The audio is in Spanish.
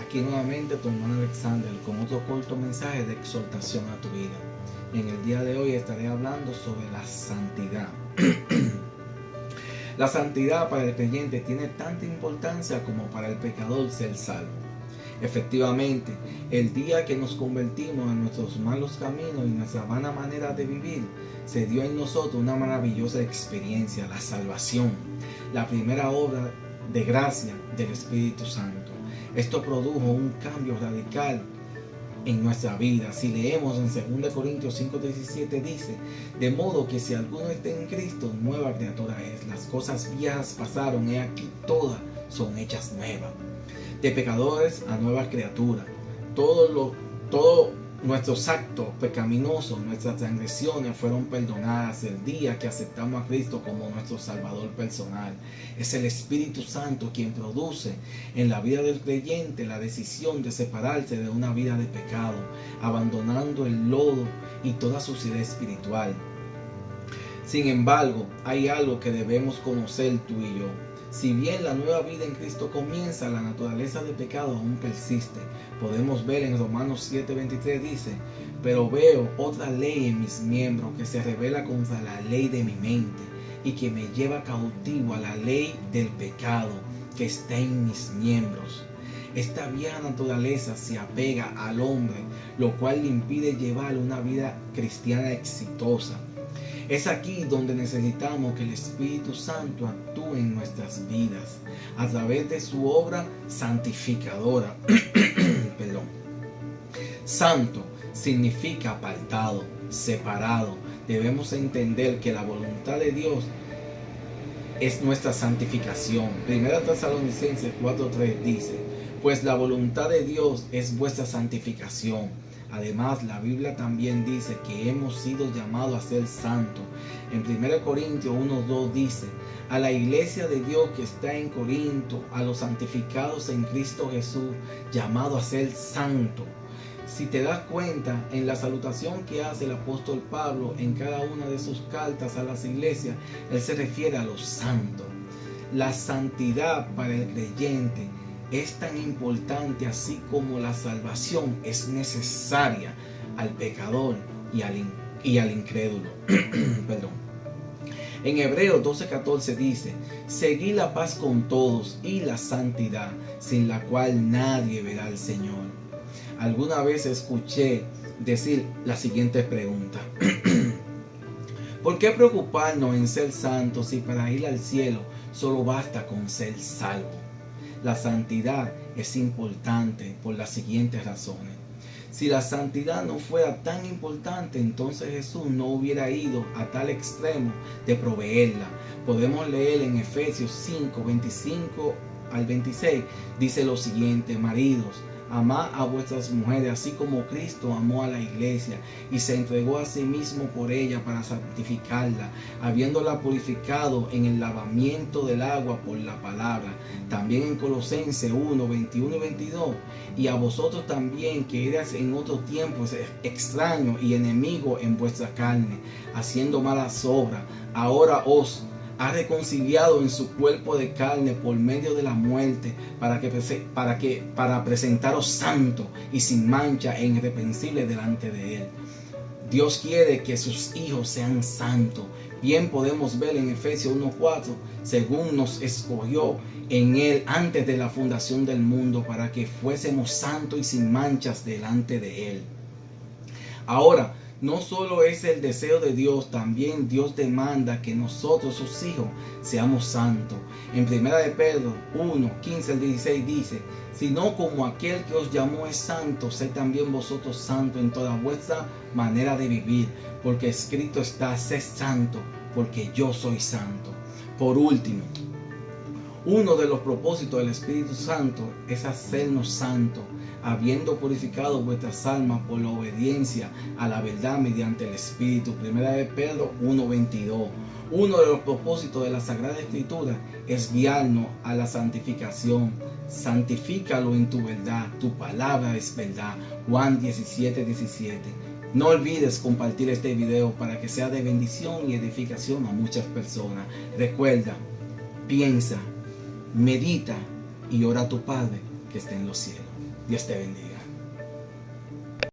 Aquí nuevamente tu hermano Alexander con otro corto mensaje de exhortación a tu vida. En el día de hoy estaré hablando sobre la santidad. la santidad para el creyente tiene tanta importancia como para el pecador ser salvo. Efectivamente, el día que nos convertimos en nuestros malos caminos y nuestra vana manera de vivir, se dio en nosotros una maravillosa experiencia, la salvación, la primera obra de gracia del Espíritu Santo. Esto produjo un cambio radical en nuestra vida. Si leemos en 2 Corintios 5:17 dice, de modo que si alguno está en Cristo, nueva criatura es. Las cosas viejas pasaron y aquí todas son hechas nuevas. De pecadores a nueva criatura. Todo lo, todo Nuestros actos pecaminosos, nuestras transgresiones fueron perdonadas el día que aceptamos a Cristo como nuestro Salvador personal. Es el Espíritu Santo quien produce en la vida del creyente la decisión de separarse de una vida de pecado, abandonando el lodo y toda suciedad espiritual. Sin embargo, hay algo que debemos conocer tú y yo si bien la nueva vida en Cristo comienza, la naturaleza de pecado aún persiste. Podemos ver en Romanos 7:23 dice, pero veo otra ley en mis miembros que se revela contra la ley de mi mente y que me lleva cautivo a la ley del pecado que está en mis miembros. Esta vieja naturaleza se apega al hombre, lo cual le impide llevar una vida cristiana exitosa. Es aquí donde necesitamos que el Espíritu Santo actúe en nuestras vidas a través de su obra santificadora. Perdón. Santo significa apartado, separado. Debemos entender que la voluntad de Dios es nuestra santificación. Primera Tesalonicenses 4:3 dice, pues la voluntad de Dios es vuestra santificación Además, la Biblia también dice que hemos sido llamados a ser santos. En 1 Corintios 1.2 dice, a la iglesia de Dios que está en Corinto, a los santificados en Cristo Jesús, llamado a ser santo. Si te das cuenta, en la salutación que hace el apóstol Pablo en cada una de sus cartas a las iglesias, él se refiere a los santos. La santidad para el creyente es tan importante así como la salvación es necesaria al pecador y al, y al incrédulo. Perdón. En Hebreos 12:14 dice, seguí la paz con todos y la santidad, sin la cual nadie verá al Señor. Alguna vez escuché decir la siguiente pregunta. ¿Por qué preocuparnos en ser santos si para ir al cielo solo basta con ser salvo? La santidad es importante por las siguientes razones. Si la santidad no fuera tan importante, entonces Jesús no hubiera ido a tal extremo de proveerla. Podemos leer en Efesios 5, 25 al 26, dice lo siguiente, maridos, Amad a vuestras mujeres, así como Cristo amó a la iglesia y se entregó a sí mismo por ella para santificarla, habiéndola purificado en el lavamiento del agua por la palabra. También en Colosenses 1, 21 y 22. Y a vosotros también, que eras en otro tiempo extraño y enemigo en vuestra carne, haciendo malas obras, ahora os ha reconciliado en su cuerpo de carne por medio de la muerte para que, para que para presentaros santo y sin mancha e irreprensible delante de él. Dios quiere que sus hijos sean santos. Bien podemos ver en Efesios 1:4, según nos escogió en él antes de la fundación del mundo para que fuésemos santos y sin manchas delante de él. Ahora, no solo es el deseo de Dios, también Dios demanda que nosotros, sus hijos, seamos santos. En primera de Pedro 1, 15 al 16 dice, sino como aquel que os llamó es santo, sé también vosotros santos en toda vuestra manera de vivir, porque escrito está, sé santo, porque yo soy santo. Por último, uno de los propósitos del Espíritu Santo es hacernos santos habiendo purificado vuestras almas por la obediencia a la verdad mediante el Espíritu. Primera de Pedro 1.22. Uno de los propósitos de la Sagrada Escritura es guiarnos a la santificación. Santifícalo en tu verdad, tu palabra es verdad. Juan 17, 17. No olvides compartir este video para que sea de bendición y edificación a muchas personas. Recuerda, piensa, medita y ora a tu Padre que está en los cielos. Dios te bendiga.